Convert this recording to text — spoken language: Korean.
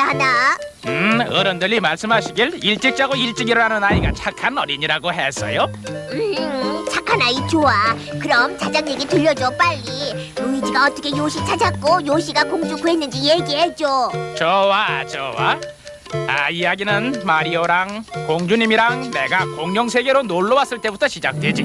가야 하나? 음, 어른들이 말씀하시길 일찍 자고 일찍 일어나는 아이가 착한 어린이라고 했어요. 음, 착한 아이 좋아. 그럼 자장 얘기 들려줘 빨리. 루이지가 어떻게 요시 찾았고 요시가 공주 구했는지 얘기해줘. 좋아, 좋아. 아, 이야기는 마리오랑 공주님이랑 내가 공룡 세계로 놀러 왔을 때부터 시작되지.